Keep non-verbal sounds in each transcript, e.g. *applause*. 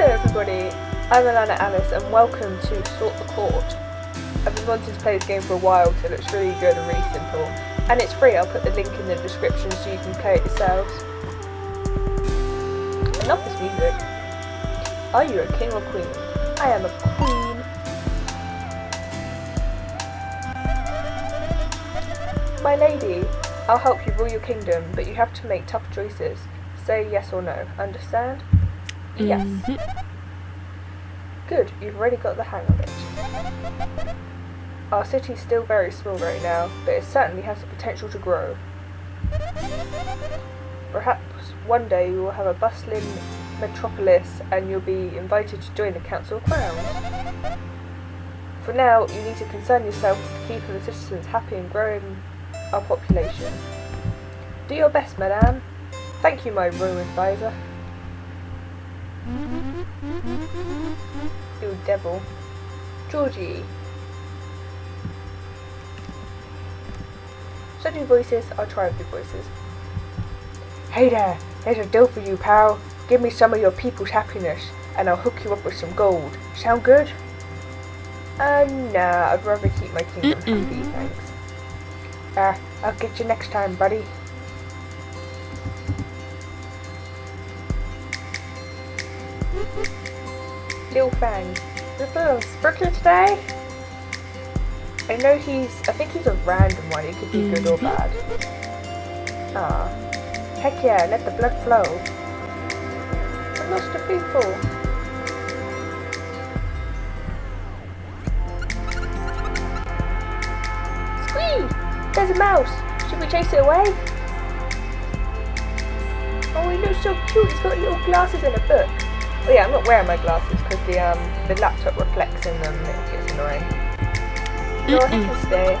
Hello everybody, I'm Alana Alice and welcome to Sort the Court. I've been wanting to play this game for a while so it looks really good and really simple. And it's free, I'll put the link in the description so you can play it yourselves. Love this music. Are you a king or queen? I am a queen. My lady, I'll help you rule your kingdom, but you have to make tough choices. Say yes or no, understand? Yes. Mhm. Good, you've already got the hang of it. Our city's still very small right now, but it certainly has the potential to grow. Perhaps one day we will have a bustling metropolis and you'll be invited to join the Council of Crowns. For now, you need to concern yourself with keeping the citizens happy and growing our population. Do your best, madame. Thank you, my royal advisor. You devil. Georgie. So do voices, I'll try a few voices. Hey there, there's a deal for you, pal. Give me some of your people's happiness, and I'll hook you up with some gold. Sound good? Uh, nah, I'd rather keep my kingdom Mm-mm. happy, thanks. Uh, I'll get you next time, buddy. Lil Fang. Is it a sprinkler today? I know he's, I think he's a random one, he could be good or Mhm. bad. Ah. Heck yeah, let the blood flow. I've lost the people. Squee! There's a mouse! Should we chase it away? Oh, he looks so cute, he's got little glasses and a book. Oh yeah, I'm not wearing my glasses because the um the laptop reflects in them it gets annoying. No, he Mm-mm. can stay.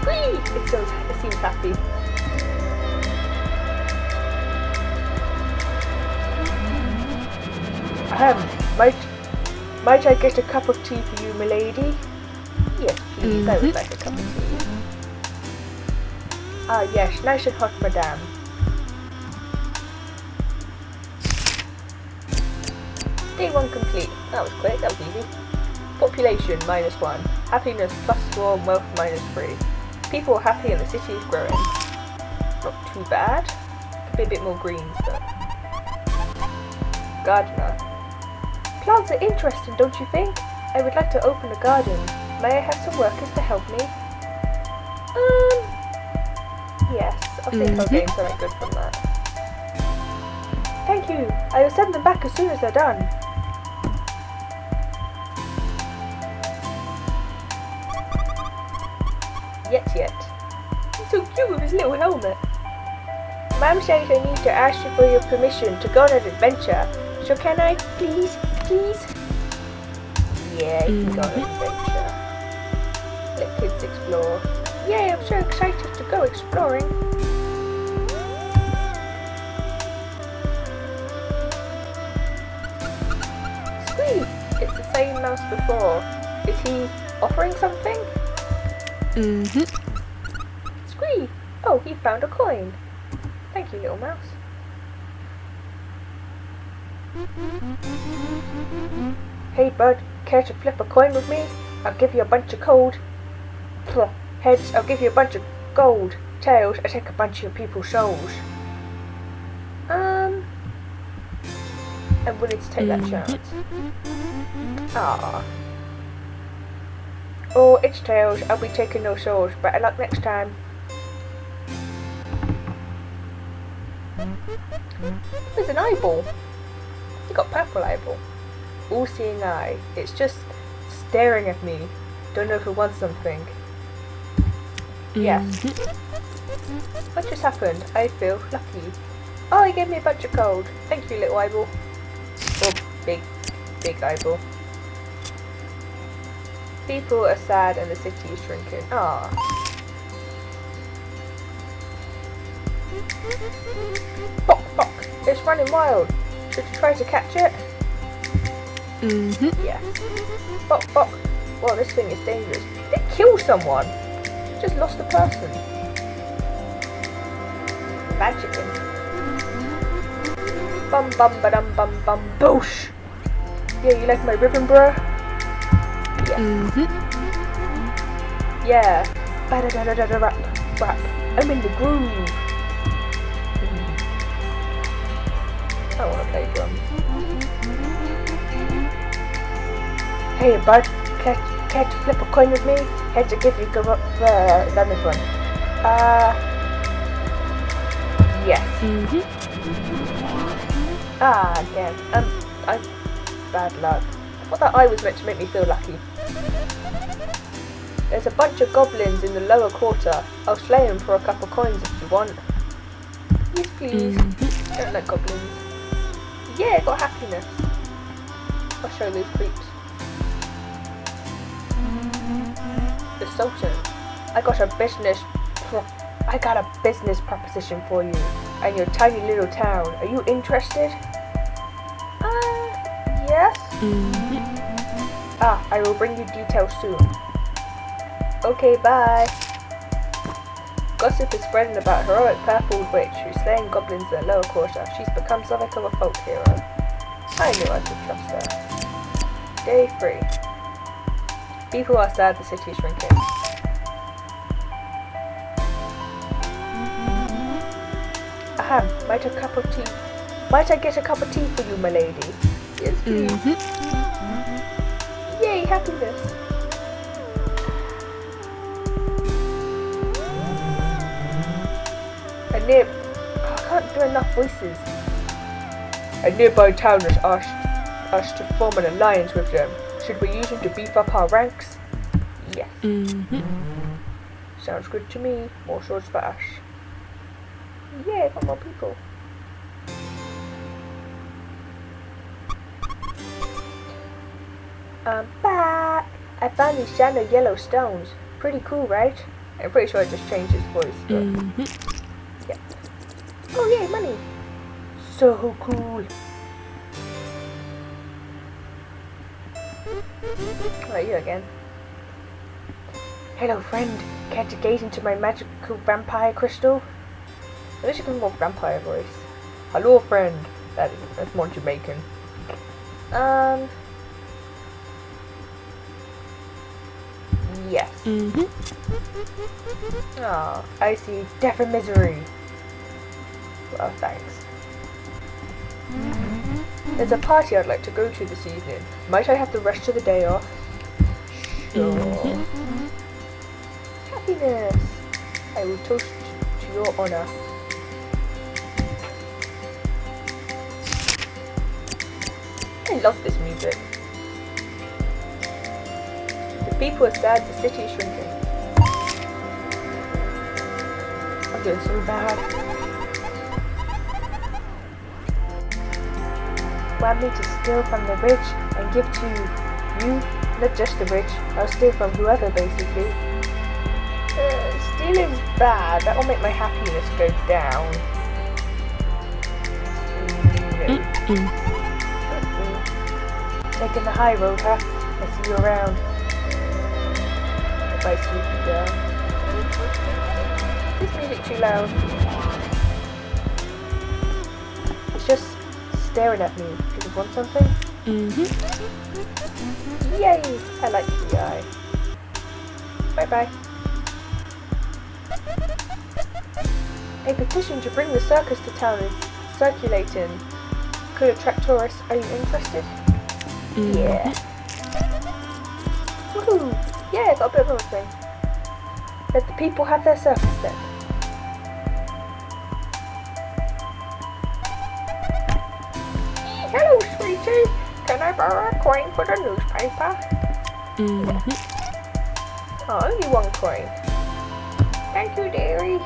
Squee! It seems, it seems happy. Ahem, might, might I get a cup of tea for you, milady? Yes, please, I would like a cup of tea. Ah, yes, nice and hot, madame. Day one complete. That was quick, that was easy. Population minus one. Happiness plus four, and wealth minus three. People are happy and the city is growing. Not too bad. Could be a bit more greens, but. Gardener. Plants are interesting, don't you think? I would like to open a garden. May I have some workers to help me? Um. Yes, I think I'll Mhm. gain something good from that. Thank you. I will send them back as soon as they're done. Yet, yet. He's so cute with his little helmet. Mom says I need to ask you for your permission to go on an adventure. So can I, please, please? Yeah, you can go on an mm. adventure. Let kids explore. Yay, I'm so excited to go exploring. Squee! It's the same mouse before. Is he offering something? Mhm. Squee! Oh, he found a coin. Thank you, little mouse. Hey, bud, care to flip a coin with me? I'll give you a bunch of gold. Heads, I'll give you a bunch of gold. Tails, I take a bunch of your people's souls. Um, I'm willing to take that Mhm. chance. Ah. Oh, it's Tails. I'll be taking no souls. Better luck next time. There's an eyeball. You got purple eyeball. All-seeing eye. It's just staring at me. Don't know if it wants something. Yes. What just happened? I feel lucky. Oh, he gave me a bunch of gold. Thank you, little eyeball. Or big, big eyeball. People are sad and the city is shrinking. Ah. Bok bok! It's running wild. Should we try to catch it? Mhm. Yes. Bok bok! Well, this thing is dangerous. Did it kill someone? Just lost a person. Bad chicken. Bum bum ba dum bum bum boosh. Yeah, you like my ribbon, bruh? Mm-hmm. Yeah. Ba da da da da rap rap. I'm in the groove. Mm. I want to play drums. Hey, bud, catch catch flip a coin with me. Heads or give you go up. Uh, done this one. Uh. Yes. Mm-hmm. Ah, damn. Um, I bad luck. I thought that eye was meant to make me feel lucky. There's a bunch of goblins in the lower quarter. I'll slay them for a couple coins if you want. Yes, please. Mm-hmm. Don't like goblins. Yeah, got happiness. I'll show those creeps. The Sultan. I got a business. I got a business proposition for you and your tiny little town. Are you interested? Yes. Mm-hmm. Ah, I will bring you details soon. Okay, bye. Gossip is spreading about heroic purple witch who's slaying goblins in the lower quarter. She's become something of a folk hero. I knew I could trust her. Day 3. People are sad the city is shrinking. Ahem, might a cup of tea. Might I get a cup of tea for you, my lady? Yes, please. Mm-hmm. Yay, happiness! A near... Oh, I can't do enough voices. A nearby town has asked us to form an alliance with them. Should we use them to beef up our ranks? Yes. Mm-hmm. Sounds good to me. More swords for Ash. Yay, for more people. Back! I found these shiny yellow stones. Pretty cool, right? I'm pretty sure I just changed his voice, but... Mm-hmm. Oh yay, money! So cool! Right, you again. Hello, friend. Care to gaze into my magical vampire crystal? I wish you could more vampire voice. Hello, friend. That, that's more Jamaican. Um. Yes. Mm-hmm. Oh, I see. Death and misery. Well, thanks. There's a party I'd like to go to this evening. Might I have the rest of the day off? Sure. Happiness. I will toast to your honor. I love this music. People are sad, the city is shrinking. I'm doing so bad. Want me to steal from the rich and give to you? Not just the rich. I'll steal from whoever, basically. Uh, stealing's bad. That will make my happiness go down. Mm-mm. Taking the high road, huh? I see you around. Bye, sweetie girl. This music too loud. It's just staring at me. Does it want something? Mm-hmm. Yay! I like the eye. Bye bye. A petition to bring the circus to town is circulating. Could attract tourists. Are you interested? Yeah. Woohoo! Yeah, got a bit of everything. Let the people have their circus then. Hello, sweetie. Can I borrow a coin for the newspaper? Mm-hmm. Oh, only one coin. Thank you, dearie.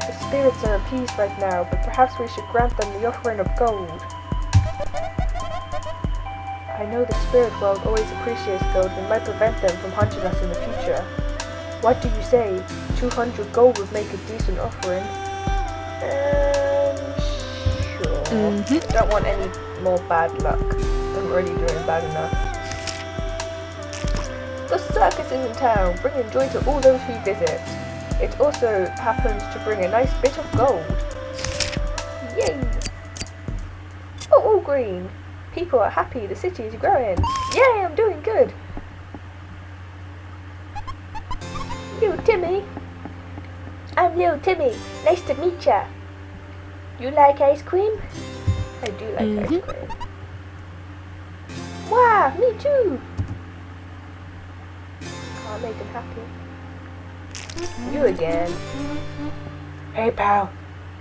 The spirits are appeased right now, but perhaps we should grant them the offering of gold. I know the spirit world always appreciates gold and might prevent them from hunting us in the future. What do you say? 200 gold would make a decent offering. Um, sure. Mhm. Don't want any more bad luck. I'm already doing bad enough. The circus is in town, bringing joy to all those who visit. It also happens to bring a nice bit of gold. Yay! Oh, all green. People are happy, the city is growing. Yay, I'm doing good. Little Timmy. I'm little Timmy. Nice to meet ya. You like ice cream? I do like Mhm. ice cream. Wow, me too. Can't make them happy. You again. Hey pal,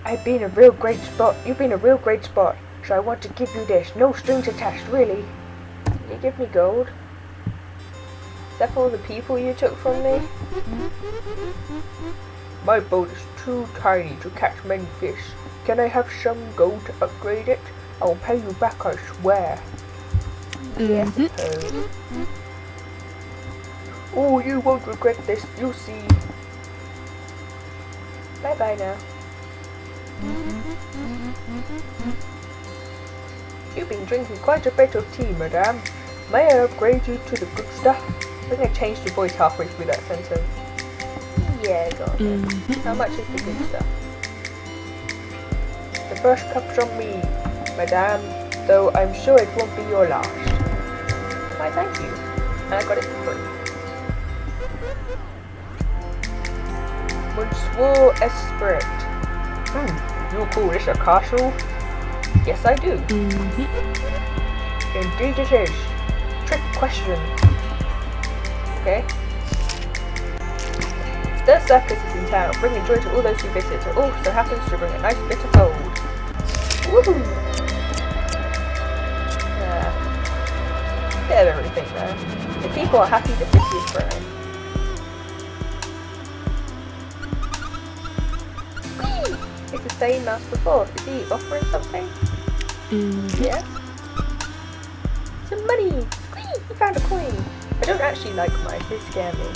I've been a real great spot. You've been a real great spot. So I want to give you this. No strings attached, really. Can you give me gold? Is that for all the people you took from me? My boat is too tiny to catch many fish. Can I have some gold to upgrade it? I will pay you back, I swear. Yes, Mhm. suppose. Oh, you won't regret this, you'll see. Bye bye now. You've been drinking quite a bit of tea, madame. May I upgrade you to the good stuff? I think I changed your voice halfway through that sentence. Yeah, go on. then. Mhm. How much is the good stuff? The first cup's on me, madame, though I'm sure it won't be your last. Why, thank you. And I got it for free. Monsieur Esprit. Hmm, you call this a castle? Yes, I do. Mm-hmm. Indeed it is. Trick question. Okay. The circus is in town, bringing joy to all those who visit. It also happens to bring a nice bit of gold. Woohoo! Yeah. Bit of everything there. The people are happy the city is growing. It's the same as before. Is he offering something? Mhm. Yes. Some money! Squeak! We found a coin! I don't actually like mice, they scare me.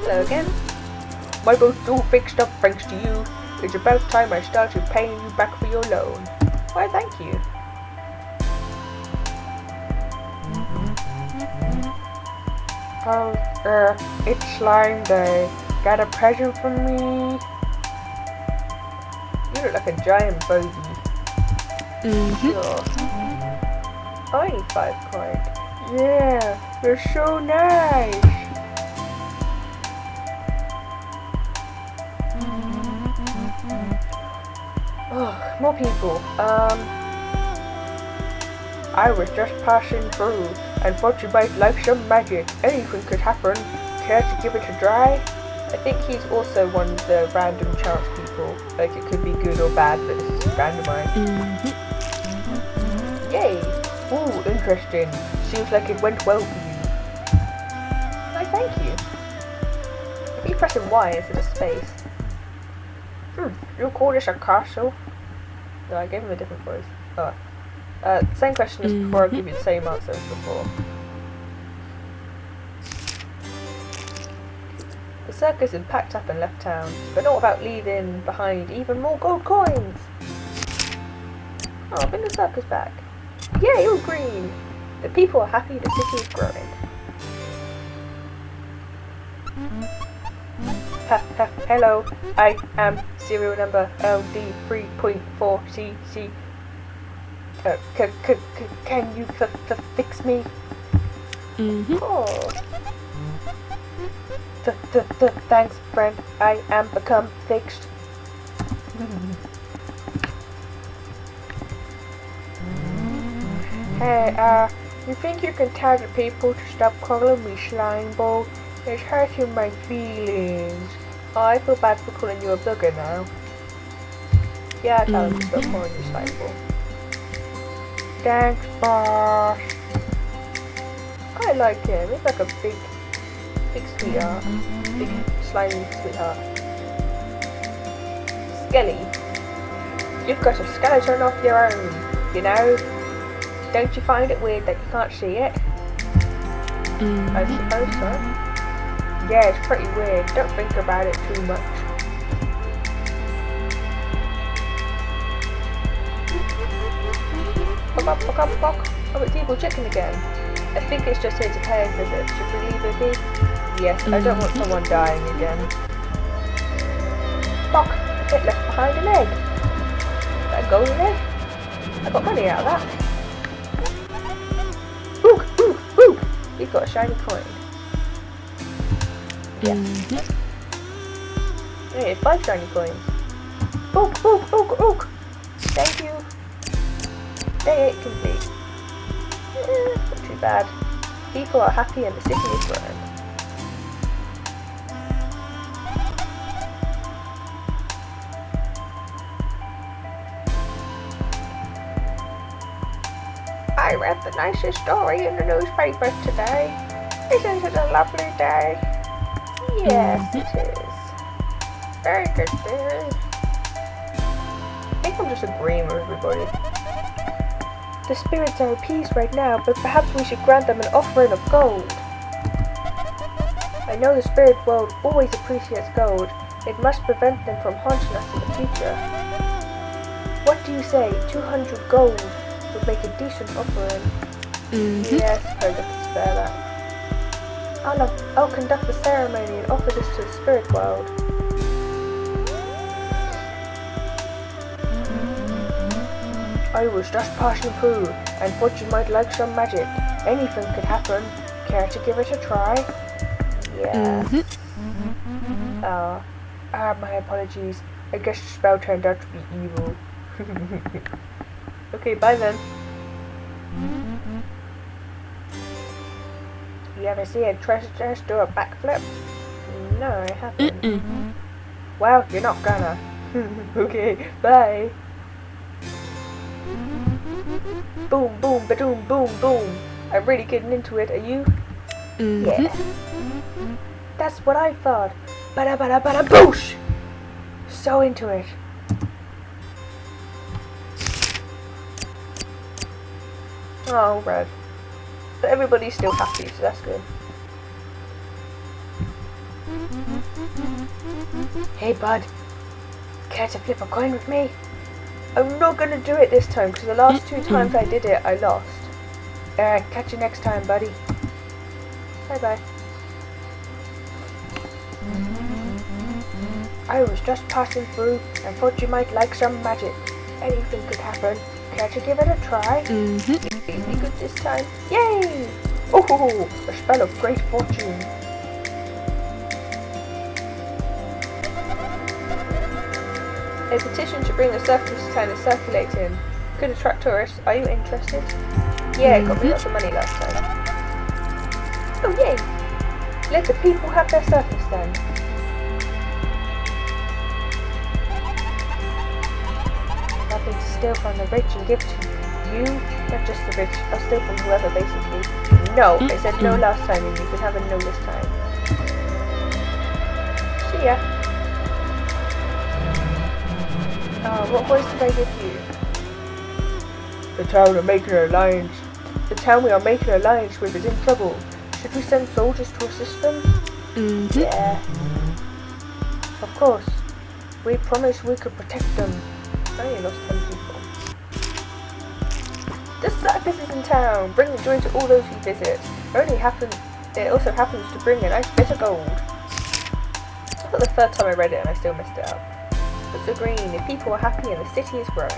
Hello again. My boat's all fixed up thanks to you. It's about time I started paying you back for your loan. Why, thank you. Oh, uh, it's slime day. Got a present for me? You look like a giant bogey. Mhm. Sure. I need five coins. Yeah, they're so nice. Oh, more people. Um, I was just passing through and thought you might like some magic. Anything could happen. Care to give it a try? I think he's also one of the random chance Like it could be good or bad, but it's randomized. Mhm. Yay! Ooh, interesting. Seems like it went well for you. Why, thank you. I keep pressing Y instead of space. Hmm, you call this a castle? No, I gave him a different voice. Oh. Uh, same question as before, I'll give you the same answer as before. The circus had packed up and left town, but not without leaving behind even more gold coins! Oh, bring the circus back. Yay, all green! The people are happy the city is growing. Ha, ha, hello, I am serial number LD3.4CC. Uh, can you fix me? Mhm. Oh. Th- th- th- thanks, friend. I am become fixed. hey, uh, you think you can tell the people to stop calling me slime ball? It's hurting my feelings. Oh, I feel bad for calling you a booger now. Yeah, I tell them to stop calling you slime ball. Thanks, boss. I like him. He's like a big, big sweetheart. Big slimy sweetheart. Skelly. You've got a skeleton of your own, you know? Don't you find it weird that you can't see it? I Mhm. suppose so. Yeah, it's pretty weird. Don't think about it too much. Bok, bok, bok, bok. Oh, it's Evil Chicken again. I think it's just here to pay a visit. Should we leave it be? Yes, I don't want someone dying again. Fuck! It left behind an egg. That golden egg. I got money out of that. Ooh, ooh, ooh! You've got a shiny coin. Yes. Mhm. Hey, five shiny coins. Ook, ook, ook, ook! Thank you. Day 8 complete. Eh, not too bad. People are happy and the city is growing. I read the nicest story in the newspaper today. Isn't it a lovely day? Yes, it is. Very good, very. I think I'm just agreeing with everybody. The spirits are appeased right now, but perhaps we should grant them an offering of gold. I know the spirit world always appreciates gold. It must prevent them from haunting us in the future. What do you say? 200 gold would make a decent offering. Mhm. Yes, I can spare that. I'll, I'll conduct the ceremony and offer this to the spirit world. I was just passing through and thought you might like some magic. Anything could happen. Care to give it a try? Yes. Mhm. Ah, ah, my apologies. I guess the spell turned out to be evil. *laughs* okay, bye then. You ever see a treasure chest do a backflip? No, I haven't. Mm-mm. Well, you're not gonna. *laughs* okay, bye. Boom, boom, ba-doom, boom, boom. I'm really getting into it, are you? Mhm. Yeah. That's what I thought. Bada bada bada boosh! So into it. Oh, red. But everybody's still happy, so that's good. Hey, bud. Care to flip a coin with me? I'm not gonna do it this time because the last two *clears throat* times I did it, I lost. Alright, catch you next time, buddy. Bye bye. I was just passing through and thought you might like some magic. Anything could happen. Care to give it a try? Mhm. Please be good this time. Yay! Oh, a spell of great fortune. A petition to bring the circus to town is circulating. Could attract tourists. Are you interested? Yeah, got me lots of money last time. Oh yay! Let the people have their circus then. Nothing to steal from the rich and give to you, not just the rich. I'll steal from whoever, basically. No, I said no last time, and you can have a no this time. See ya. Oh, what voice did I give you? The town are making an alliance. The town we are making an alliance with is in trouble. Should we send soldiers to assist them? Mhm. Yeah. Of course. We promised we could protect them. I lost 10 The circus is in town. Bring the joy to all those who visit. It only happen. It also happens to bring a nice bit of gold. I thought the third time I read it and I still messed it up. But so green. If people are happy and the city is growing.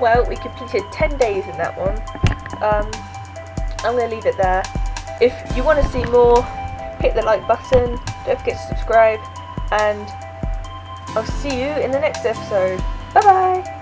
Well, we completed 10 days in that one. Um, I'm going to leave it there. If you want to see more, hit the like button, don't forget to subscribe, and I'll see you in the next episode. Bye bye!